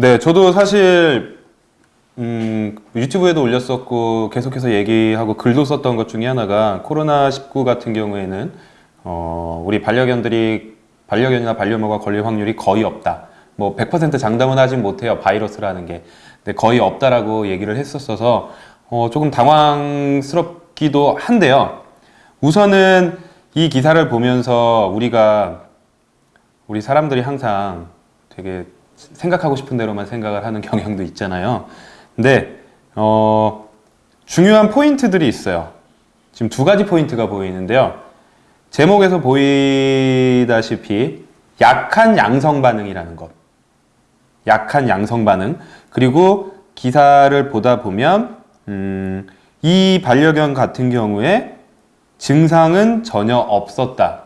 네, 저도 사실 음, 유튜브에도 올렸었고 계속해서 얘기하고 글도 썼던 것 중에 하나가 코로나19 같은 경우에는 어, 우리 반려견들이 반려견이나 반려묘가 걸릴 확률이 거의 없다. 뭐 100% 장담은 하진 못해요. 바이러스라는 게. 근데 거의 없다라고 얘기를 했었어서 어, 조금 당황스럽기도 한데요. 우선은 이 기사를 보면서 우리가 우리 사람들이 항상 되게 생각하고 싶은 대로만 생각을 하는 경향도 있잖아요. 근데 어, 중요한 포인트들이 있어요. 지금 두 가지 포인트가 보이는데요. 제목에서 보이다시피 약한 양성 반응이라는 것. 약한 양성 반응. 그리고 기사를 보다 보면 음, 이 반려견 같은 경우에 증상은 전혀 없었다.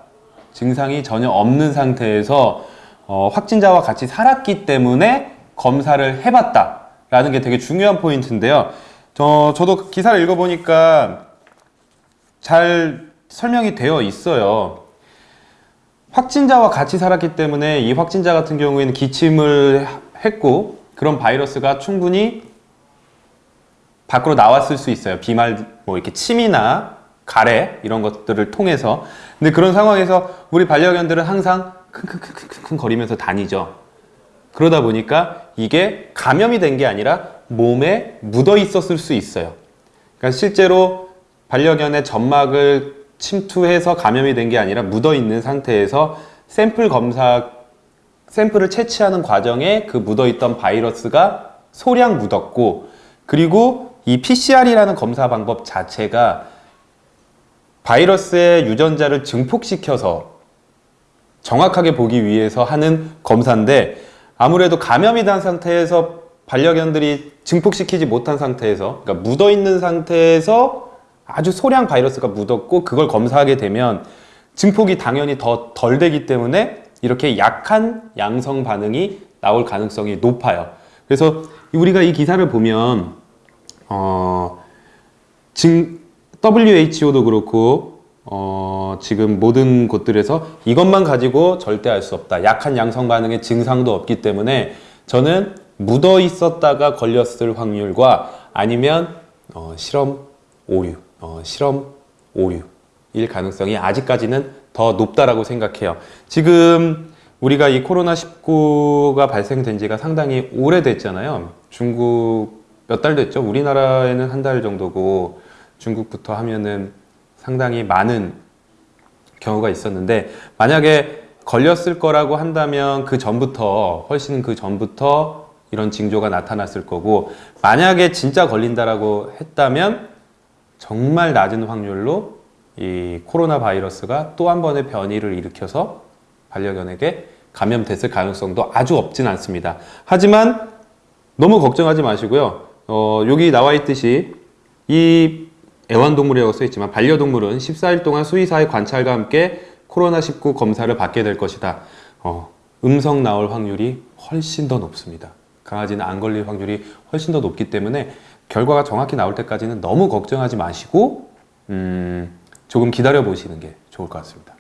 증상이 전혀 없는 상태에서 어, 확진자와 같이 살았기 때문에 검사를 해봤다. 라는 게 되게 중요한 포인트인데요. 저, 저도 기사를 읽어보니까 잘 설명이 되어 있어요. 확진자와 같이 살았기 때문에 이 확진자 같은 경우에는 기침을 했고 그런 바이러스가 충분히 밖으로 나왔을 수 있어요. 비말, 뭐 이렇게 침이나 가래 이런 것들을 통해서. 근데 그런 상황에서 우리 반려견들은 항상 킁킁킁킁 거리면서 다니죠. 그러다 보니까 이게 감염이 된 게 아니라 몸에 묻어 있었을 수 있어요. 그러니까 실제로 반려견의 점막을 침투해서 감염이 된 게 아니라 묻어 있는 상태에서 샘플 검사 샘플을 채취하는 과정에 그 묻어 있던 바이러스가 소량 묻었고 그리고 이 PCR이라는 검사 방법 자체가 바이러스의 유전자를 증폭시켜서 정확하게 보기 위해서 하는 검사인데 아무래도 감염이 된 상태에서 반려견들이 증폭시키지 못한 상태에서 그러니까 묻어있는 상태에서 아주 소량 바이러스가 묻었고 그걸 검사하게 되면 증폭이 당연히 더 덜 되기 때문에 이렇게 약한 양성 반응이 나올 가능성이 높아요. 그래서 우리가 이 기사를 보면 어, 증, WHO도 그렇고 어, 지금 모든 곳들에서 이것만 가지고 절대 알 수 없다. 약한 양성 반응의 증상도 없기 때문에 저는 묻어 있었다가 걸렸을 확률과 아니면 어, 실험 오류, 어, 실험 오류일 가능성이 아직까지는 더 높다라고 생각해요. 지금 우리가 이 코로나19가 발생된 지가 상당히 오래됐잖아요. 중국 몇 달 됐죠? 우리나라에는 한 달 정도고 중국부터 하면은 상당히 많은 경우가 있었는데 만약에 걸렸을 거라고 한다면 그 전부터 훨씬 그 전부터 이런 징조가 나타났을 거고 만약에 진짜 걸린다라고 했다면 정말 낮은 확률로 이 코로나 바이러스가 또 한 번의 변이를 일으켜서 반려견에게 감염됐을 가능성도 아주 없진 않습니다. 하지만 너무 걱정하지 마시고요. 어, 여기 나와 있듯이 이 애완동물이라고 써있지만 반려동물은 14일 동안 수의사의 관찰과 함께 코로나19 검사를 받게 될 것이다. 어, 음성 나올 확률이 훨씬 더 높습니다. 강아지는 안 걸릴 확률이 훨씬 더 높기 때문에 결과가 정확히 나올 때까지는 너무 걱정하지 마시고 음, 조금 기다려 보시는 게 좋을 것 같습니다.